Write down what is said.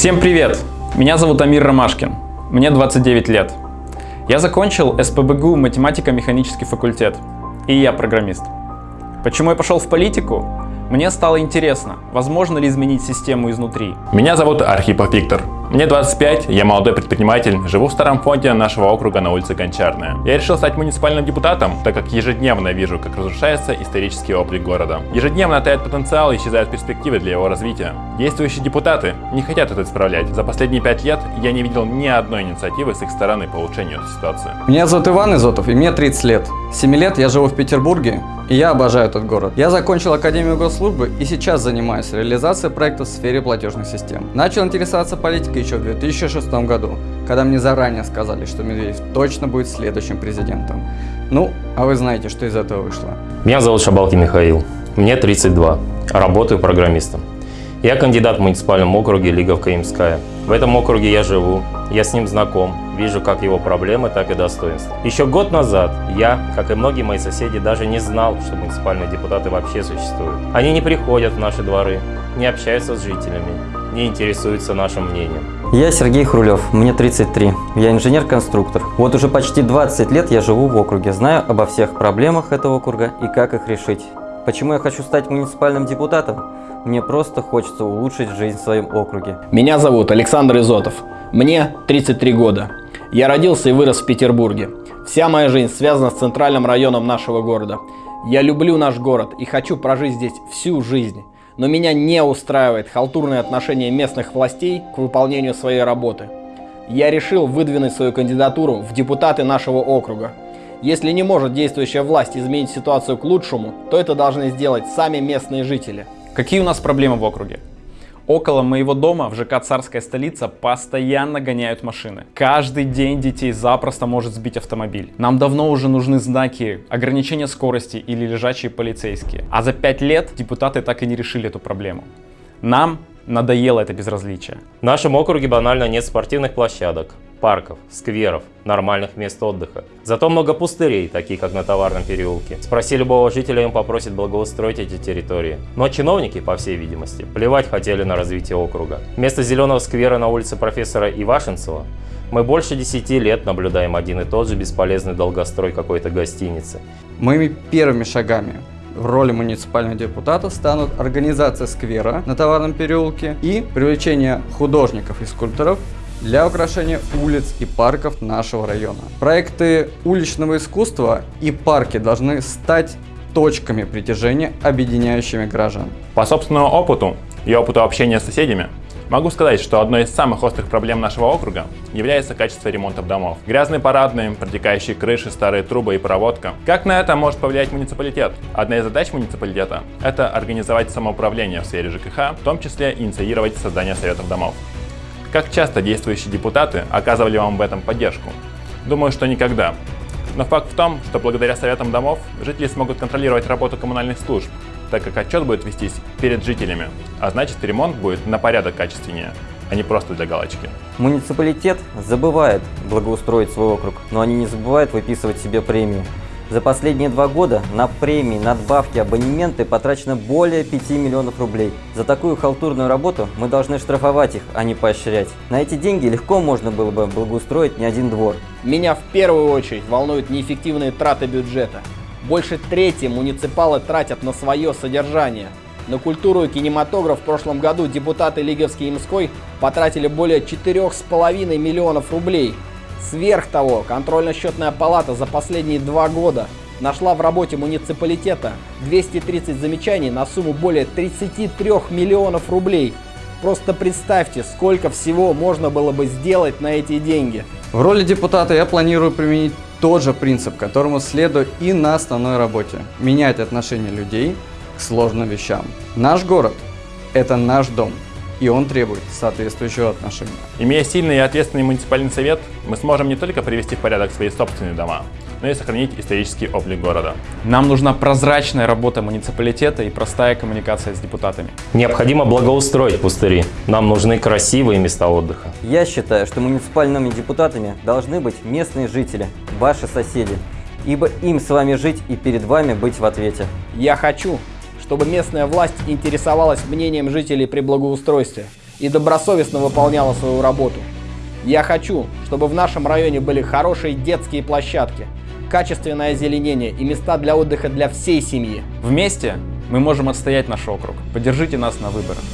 Всем привет! Меня зовут Амир Ромашкин. Мне 29 лет. Я закончил СПБГУ математико-механический факультет. И я программист. Почему я пошел в политику? Мне стало интересно, возможно ли изменить систему изнутри. Меня зовут Архипов Виктор. Мне 25, я молодой предприниматель, живу в старом фонде нашего округа на улице Гончарная. Я решил стать муниципальным депутатом, так как ежедневно вижу, как разрушается исторический облик города. Ежедневно тает потенциал и исчезают перспективы для его развития. Действующие депутаты не хотят это исправлять. За последние пять лет я не видел ни одной инициативы с их стороны по улучшению этой ситуации. Меня зовут Иван Изотов, и мне 30 лет. С 7 лет я живу в Петербурге, и я обожаю этот город. Я закончил Академию госслужбы и сейчас занимаюсь реализацией проектов в сфере платежных систем. Начал интересоваться политикой еще в 2006 году, когда мне заранее сказали, что Медведев точно будет следующим президентом. Ну, а вы знаете, что из этого вышло. Меня зовут Шабалкин Михаил, мне 32, работаю программистом. Я кандидат в муниципальном округе Лиговка Имская. В этом округе я живу, я с ним знаком, вижу как его проблемы, так и достоинства. Еще год назад я, как и многие мои соседи, даже не знал, что муниципальные депутаты вообще существуют. Они не приходят в наши дворы, не общаются с жителями, не интересуются нашим мнением. Я Сергей Хрулев, мне 33. Я инженер-конструктор. Вот уже почти 20 лет я живу в округе, знаю обо всех проблемах этого округа и как их решить. Почему я хочу стать муниципальным депутатом? Мне просто хочется улучшить жизнь в своем округе. Меня зовут Александр Изотов. Мне 33 года. Я родился и вырос в Петербурге. Вся моя жизнь связана с центральным районом нашего города. Я люблю наш город и хочу прожить здесь всю жизнь. Но меня не устраивает халтурное отношение местных властей к выполнению своей работы. Я решил выдвинуть свою кандидатуру в депутаты нашего округа. Если не может действующая власть изменить ситуацию к лучшему, то это должны сделать сами местные жители. Какие у нас проблемы в округе? Около моего дома в ЖК «Царская столица» постоянно гоняют машины. Каждый день детей запросто может сбить автомобиль. Нам давно уже нужны знаки ограничения скорости или лежачие полицейские. А за пять лет депутаты так и не решили эту проблему. Нам надоело это безразличие. В нашем округе банально нет спортивных площадок, парков, скверов, нормальных мест отдыха. Зато много пустырей, таких как на Товарном переулке. Спроси любого жителя, им попросит благоустроить эти территории. Но чиновники, по всей видимости, плевать хотели на развитие округа. Вместо зеленого сквера на улице профессора Ивашенцева мы больше 10 лет наблюдаем один и тот же бесполезный долгострой какой-то гостиницы. Моими первыми шагами в роли муниципального депутата станут организация сквера на Товарном переулке и привлечение художников и скульпторов для украшения улиц и парков нашего района. Проекты уличного искусства и парки должны стать точками притяжения, объединяющими граждан. По собственному опыту и опыту общения с соседями, могу сказать, что одной из самых острых проблем нашего округа является качество ремонта домов. Грязные парадные, протекающие крыши, старые трубы и проводка. Как на это может повлиять муниципалитет? Одна из задач муниципалитета – это организовать самоуправление в сфере ЖКХ, в том числе инициировать создание советов домов. Как часто действующие депутаты оказывали вам в этом поддержку? Думаю, что никогда. Но факт в том, что благодаря советам домов жители смогут контролировать работу коммунальных служб, так как отчет будет вестись перед жителями, а значит ремонт будет на порядок качественнее, а не просто для галочки. Муниципалитет забывает благоустроить свой округ, но они не забывают выписывать себе премии. За последние два года на премии, надбавки, абонементы потрачено более 5 миллионов рублей. За такую халтурную работу мы должны штрафовать их, а не поощрять. На эти деньги легко можно было бы благоустроить не один двор. Меня в первую очередь волнуют неэффективные траты бюджета. Больше трети муниципалы тратят на свое содержание. На культуру и кинематограф в прошлом году депутаты Лиговский и Имской потратили более 4,5 миллионов рублей – Сверх того, контрольно-счетная палата за последние два года нашла в работе муниципалитета 230 замечаний на сумму более 33 миллионов рублей. Просто представьте, сколько всего можно было бы сделать на эти деньги. В роли депутата я планирую применить тот же принцип, которому следую и на основной работе. Менять отношение людей к сложным вещам. Наш город – это наш дом и он требует соответствующего отношения. Имея сильный и ответственный муниципальный совет, мы сможем не только привести в порядок свои собственные дома, но и сохранить исторический облик города. Нам нужна прозрачная работа муниципалитета и простая коммуникация с депутатами. Необходимо благоустроить пустыри. Нам нужны красивые места отдыха. Я считаю, что муниципальными депутатами должны быть местные жители, ваши соседи, ибо им с вами жить и перед вами быть в ответе. Я хочу, чтобы местная власть интересовалась мнением жителей при благоустройстве. и добросовестно выполняла свою работу. Я хочу, чтобы в нашем районе были хорошие детские площадки, качественное озеленение и места для отдыха для всей семьи. Вместе мы можем отстоять наш округ. Поддержите нас на выборах.